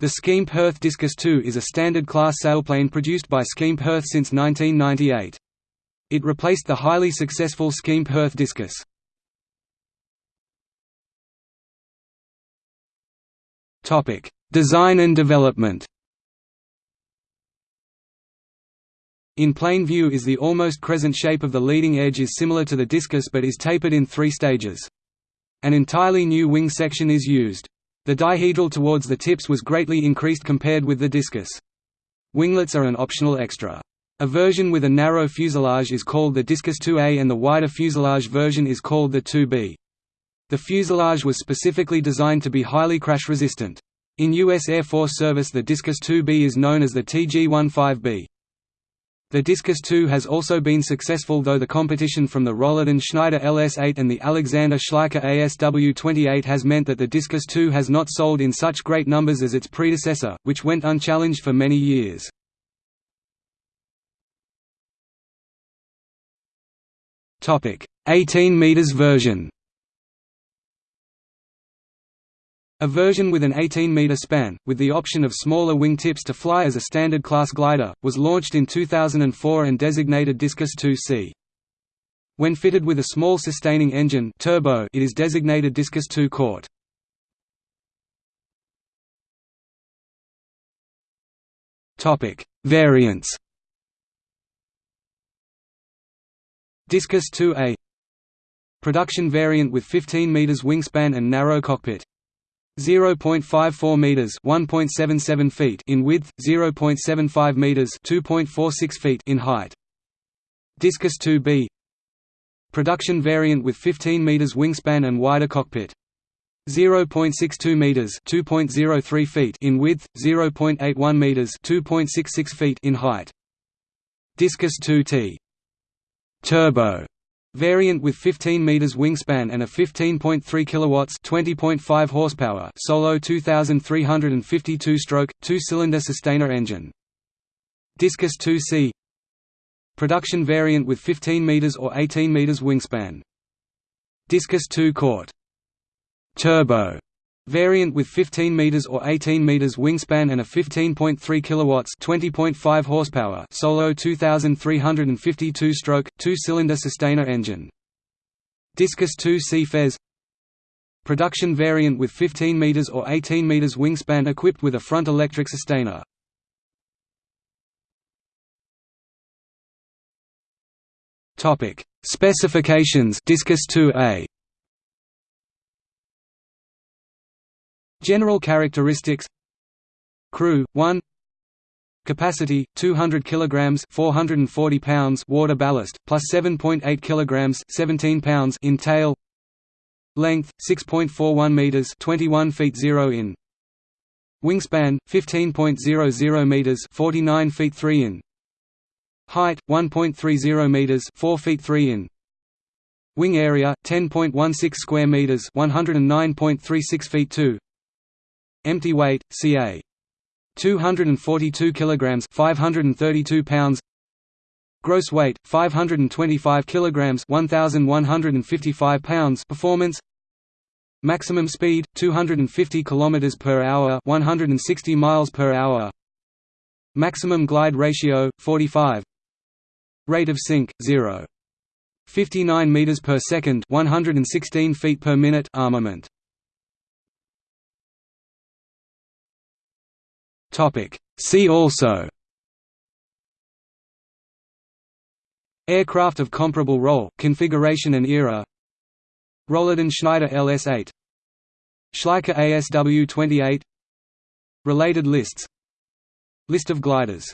The Schempp-Hirth Discus II is a standard class sailplane produced by Schempp-Hirth since 1998. It replaced the highly successful Schempp-Hirth Discus. Design and development In plain view is the almost crescent shape of the leading edge is similar to the discus but is tapered in three stages. An entirely new wing section is used. The dihedral towards the tips was greatly increased compared with the discus. Winglets are an optional extra. A version with a narrow fuselage is called the Discus 2A and the wider fuselage version is called the 2B. The fuselage was specifically designed to be highly crash resistant. In U.S. Air Force service the Discus 2B is known as the TG-15B. The Discus II has also been successful though the competition from the Rolladen Schneider LS-8 and the Alexander Schleicher ASW-28 has meant that the Discus II has not sold in such great numbers as its predecessor, which went unchallenged for many years. Topic: 18 meters version. A version with an 18-metre span, with the option of smaller wing tips to fly as a standard class glider, was launched in 2004 and designated Discus 2C. When fitted with a small sustaining engine turbo, it is designated Discus 2 Quart. Topic: Variants. Discus 2A Production variant with 15 meters wingspan and narrow cockpit 0.54 meters, 1.77 feet in width, 0.75 meters, 2.46 feet in height. Discus 2B Production variant with 15 meters wingspan and wider cockpit. 0.62 meters, 2.03 feet in width, 0.81 meters, 2.66 feet in height. Discus 2T Turbo Variant with 15 meters wingspan and a 15.3 kilowatts, 20.5 horsepower solo 2352-stroke two-cylinder sustainer engine. Discus 2C Production variant with 15 meters or 18 meters wingspan. Discus 2 Quart Turbo Variant with 15 meters or 18 meters wingspan and a 15.3 kilowatts, 20.5 horsepower solo 2352-stroke two-cylinder sustainer engine. Discus 2 C FES Production variant with 15 meters or 18 meters wingspan equipped with a front electric sustainer. Topic: Specifications Discus 2A General characteristics. Crew 1 Capacity 200 kilograms 440 pounds. Water ballast plus 7.8 kilograms 17 pounds in tail. Length 6.41 meters 21 feet 0 in. Wingspan 15.00 meters 49 feet 3 in. Height 1.30 meters 4 feet 3 in. Wing area 10.16 square meters 109.36 feet 2 Empty weight, ca. 242 kilograms, 532 pounds. Gross weight 525 kilograms, 1155 pounds. Performance Maximum speed 250 kilometers per hour, 160 miles per hour. Maximum glide ratio 45. Rate of sink 0. 59 meters per second, 116 feet per minute armament. See also Aircraft of comparable role, configuration and era Rolladen Schneider LS-8 Schleicher ASW-28 Related lists List of gliders